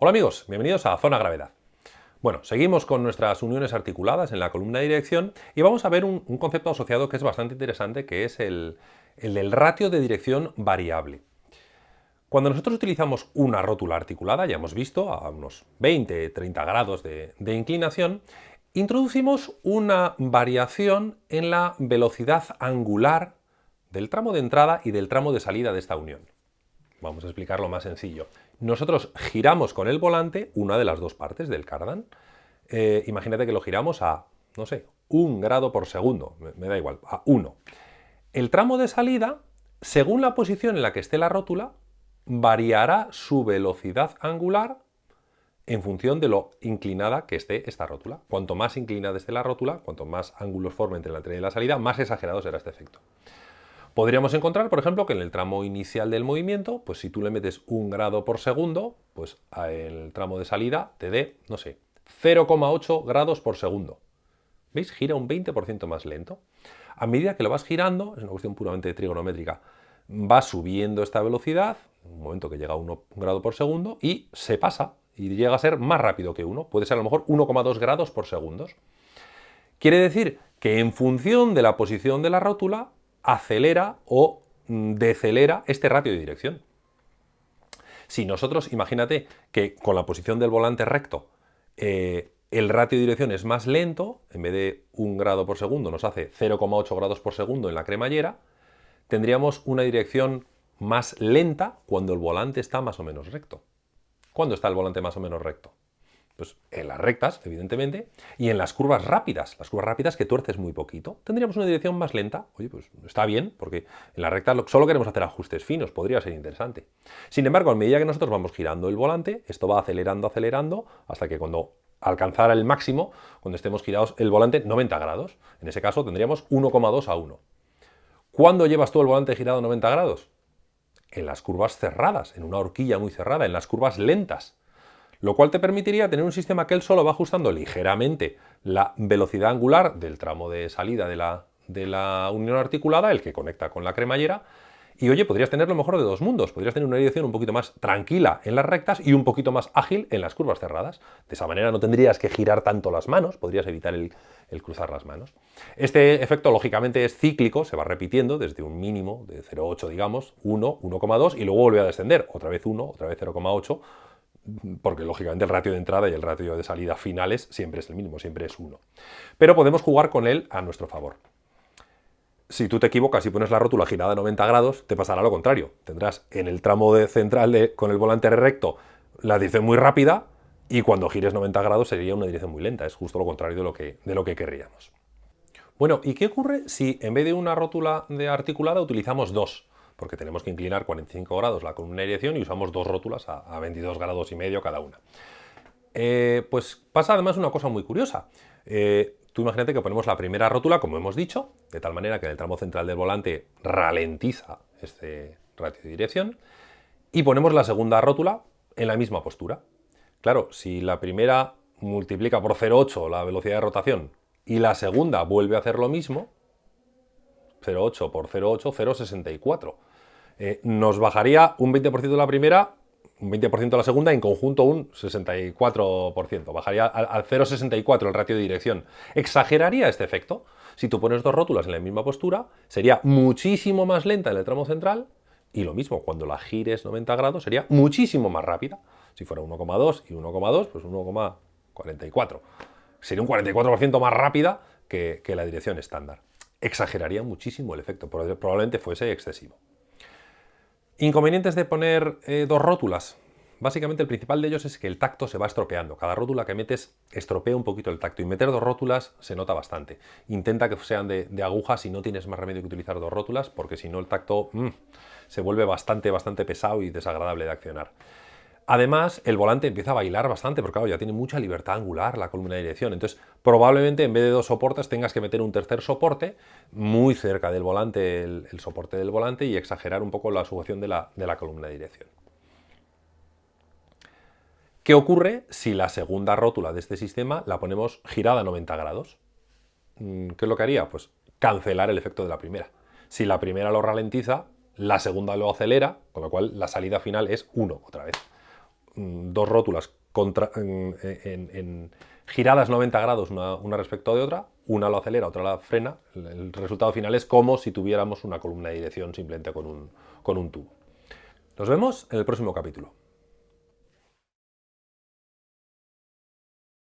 Hola amigos, bienvenidos a Zona Gravedad. Bueno, seguimos con nuestras uniones articuladas en la columna de dirección y vamos a ver un, concepto asociado que es bastante interesante, que es el, del ratio de dirección variable. Cuando nosotros utilizamos una rótula articulada, ya hemos visto, a unos 20-30 grados de inclinación, introducimos una variación en la velocidad angular del tramo de entrada y del tramo de salida de esta unión. Vamos a explicarlo más sencillo nosotros giramos con el volante una de las dos partes del cardan. Eh, imagínate que lo giramos a, no sé, un grado por segundo, me, da igual, a 1. El tramo de salida, según la posición en la que esté la rótula, variará su velocidad angular en función de lo inclinada que esté esta rótula. Cuanto más inclinada esté la rótula, cuanto más ángulos forme entre la entrada y la salida, más exagerado será este efecto. Podríamos encontrar, por ejemplo, que en el tramo inicial del movimiento, pues si tú le metes un grado por segundo, pues el tramo de salida te dé, no sé, 0,8 grados por segundo. ¿Veis? Gira un 20% más lento. A medida que lo vas girando, es una cuestión puramente trigonométrica, va subiendo esta velocidad, un momento que llega a 1 grado por segundo, y se pasa, y llega a ser más rápido que 1. Puede ser a lo mejor 1,2 grados por segundo. Quiere decir que en función de la posición de la rótula, acelera o mm, decelera este ratio de dirección. Si nosotros, imagínate que con la posición del volante recto eh, el ratio de dirección es más lento, en vez de un grado por segundo nos hace 0,8 grados por segundo en la cremallera, tendríamos una dirección más lenta cuando el volante está más o menos recto. ¿Cuándo está el volante más o menos recto? Pues en las rectas, evidentemente, y en las curvas rápidas, las curvas rápidas que tuerces muy poquito, tendríamos una dirección más lenta. Oye, pues está bien, porque en la recta solo queremos hacer ajustes finos, podría ser interesante. Sin embargo, a medida que nosotros vamos girando el volante, esto va acelerando, acelerando, hasta que cuando alcanzara el máximo, cuando estemos girados el volante 90 grados, en ese caso tendríamos 1,2 a 1. ¿Cuándo llevas tú el volante girado 90 grados? En las curvas cerradas, en una horquilla muy cerrada, en las curvas lentas lo cual te permitiría tener un sistema que él solo va ajustando ligeramente la velocidad angular del tramo de salida de la, unión articulada, el que conecta con la cremallera, y oye, podrías tener lo mejor de dos mundos, podrías tener una dirección un poquito más tranquila en las rectas y un poquito más ágil en las curvas cerradas. De esa manera no tendrías que girar tanto las manos, podrías evitar el, el cruzar las manos. Este efecto lógicamente es cíclico, se va repitiendo desde un mínimo de 0,8 digamos, 1, 1,2 y luego vuelve a descender, otra vez 1, otra vez 0,8, porque lógicamente el ratio de entrada y el ratio de salida finales siempre es el mismo, siempre es 1. Pero podemos jugar con él a nuestro favor. Si tú te equivocas y pones la rótula girada a 90 grados, te pasará lo contrario. Tendrás en el tramo de central con el volante recto la dirección muy rápida y cuando gires 90 grados sería una dirección muy lenta. Es justo lo contrario de lo que, de lo que querríamos. Bueno, ¿y qué ocurre si en vez de una rótula de articulada utilizamos dos? Porque tenemos que inclinar 45 grados la columna de dirección y usamos dos rótulas a, 22 grados y medio cada una. Eh, pues pasa además una cosa muy curiosa. Eh, tú imagínate que ponemos la primera rótula, como hemos dicho, de tal manera que el tramo central del volante ralentiza este ratio de dirección, y ponemos la segunda rótula en la misma postura. Claro, si la primera multiplica por 0,8 la velocidad de rotación y la segunda vuelve a hacer lo mismo, 0,8 por 0,8, 0,64. Eh, nos bajaría un 20% de la primera, un 20% de la segunda, en conjunto un 64%. Bajaría al, 0,64 el ratio de dirección. ¿Exageraría este efecto? Si tú pones dos rótulas en la misma postura, sería muchísimo más lenta en el tramo central y lo mismo, cuando la gires 90 grados sería muchísimo más rápida. Si fuera 1,2 y 1,2, pues 1,44. Sería un 44% más rápida que la dirección estándar. Exageraría muchísimo el efecto, probablemente fuese excesivo. Inconvenientes de poner eh, dos rótulas. Básicamente el principal de ellos es que el tacto se va estropeando. Cada rótula que metes estropea un poquito el tacto y meter dos rótulas se nota bastante. Intenta que sean de, agujas si no tienes más remedio que utilizar dos rótulas porque si no el tacto mm, se vuelve bastante, bastante pesado y desagradable de accionar. Además, el volante empieza a bailar bastante, porque claro, ya tiene mucha libertad angular la columna de dirección. Entonces, probablemente en vez de dos soportes tengas que meter un tercer soporte muy cerca del volante, el, soporte del volante, y exagerar un poco la sujeción de la, de la columna de dirección. ¿Qué ocurre si la segunda rótula de este sistema la ponemos girada a 90 grados? Mm, ¿Qué es lo que haría? Pues cancelar el efecto de la primera. Si la primera lo ralentiza, la segunda lo acelera, con lo cual la salida final es 1 otra vez. Mm, dos rótulas en, giradas 90 grados una, respecto de otra, una lo acelera, otra la frena, el, resultado final es como si tuviéramos una columna de dirección simplemente con un, con un tubo. Nos vemos en el próximo capítulo.